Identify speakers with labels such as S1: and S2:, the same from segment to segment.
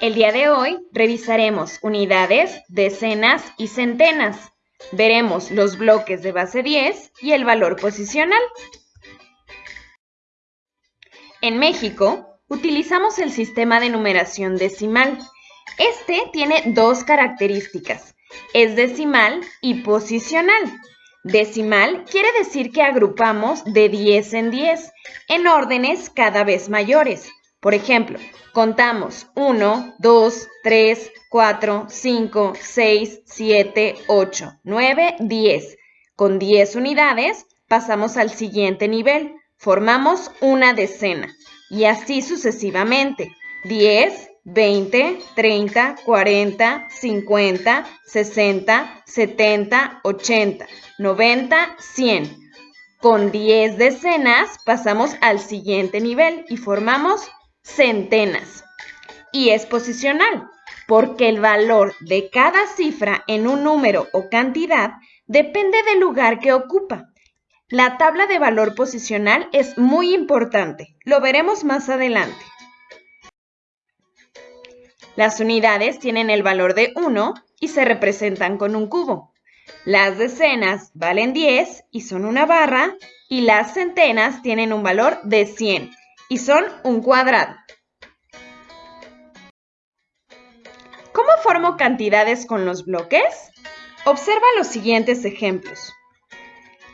S1: El día de hoy revisaremos unidades, decenas y centenas. Veremos los bloques de base 10 y el valor posicional. En México, utilizamos el sistema de numeración decimal. Este tiene dos características. Es decimal y posicional. Decimal quiere decir que agrupamos de 10 en 10 en órdenes cada vez mayores. Por ejemplo, contamos 1, 2, 3, 4, 5, 6, 7, 8, 9, 10. Con 10 unidades pasamos al siguiente nivel. Formamos una decena y así sucesivamente. 10, 20, 30, 40, 50, 60, 70, 80, 90, 100. Con 10 decenas pasamos al siguiente nivel y formamos centenas. Y es posicional, porque el valor de cada cifra en un número o cantidad depende del lugar que ocupa. La tabla de valor posicional es muy importante. Lo veremos más adelante. Las unidades tienen el valor de 1 y se representan con un cubo. Las decenas valen 10 y son una barra y las centenas tienen un valor de 100 y son un cuadrado. ¿Cómo formo cantidades con los bloques? Observa los siguientes ejemplos.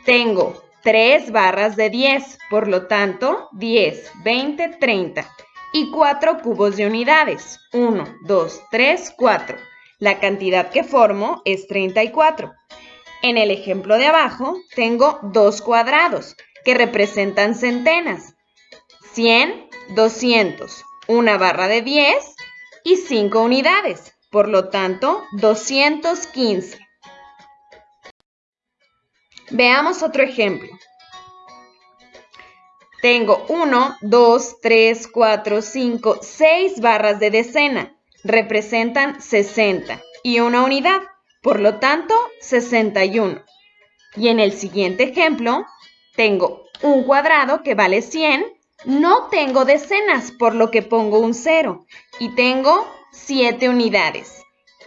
S1: Tengo 3 barras de 10, por lo tanto 10, 20, 30 y 4 cubos de unidades, 1, 2, 3, 4. La cantidad que formo es 34. En el ejemplo de abajo tengo dos cuadrados que representan centenas, 100, 200, una barra de 10 y 5 unidades, por lo tanto 215. Veamos otro ejemplo. Tengo 1, 2, 3, 4, 5, 6 barras de decena. Representan 60 y una unidad, por lo tanto 61. Y en el siguiente ejemplo, tengo un cuadrado que vale 100. No tengo decenas, por lo que pongo un 0. Y tengo 7 unidades.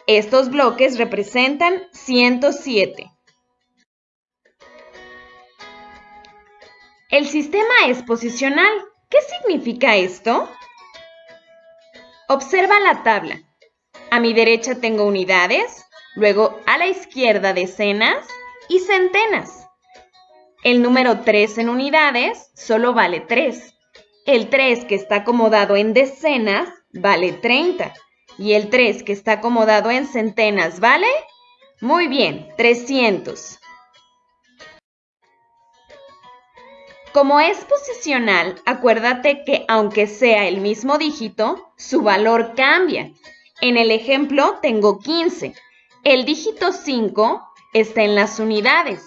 S1: Estos bloques representan 107. El sistema es posicional. ¿Qué significa esto? Observa la tabla. A mi derecha tengo unidades, luego a la izquierda decenas y centenas. El número 3 en unidades solo vale 3. El 3 que está acomodado en decenas vale 30. Y el 3 que está acomodado en centenas vale... Muy bien, 300. Como es posicional, acuérdate que aunque sea el mismo dígito, su valor cambia. En el ejemplo tengo 15. El dígito 5 está en las unidades.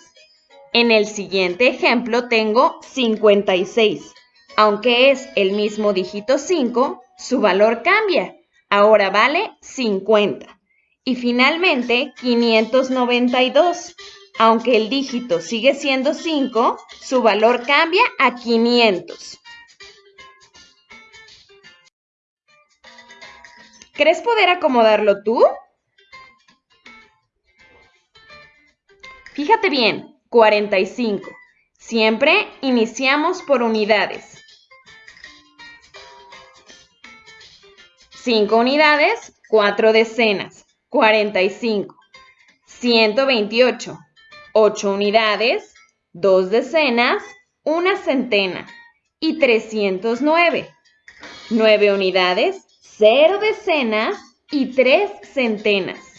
S1: En el siguiente ejemplo tengo 56. Aunque es el mismo dígito 5, su valor cambia. Ahora vale 50. Y finalmente 592. Aunque el dígito sigue siendo 5, su valor cambia a 500. ¿Crees poder acomodarlo tú? Fíjate bien, 45. Siempre iniciamos por unidades. 5 unidades, 4 decenas, 45. 128. 8 unidades, 2 decenas, una centena y 309. 9 unidades, 0 decenas y 3 centenas.